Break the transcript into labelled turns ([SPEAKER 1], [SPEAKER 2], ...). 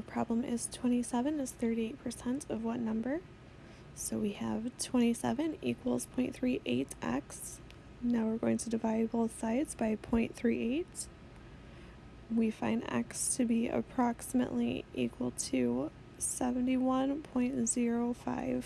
[SPEAKER 1] Our problem is 27 is 38% of what number? So we have 27 equals 0.38x. Now we're going to divide both sides by 0.38. We find x to be approximately equal to 71.05.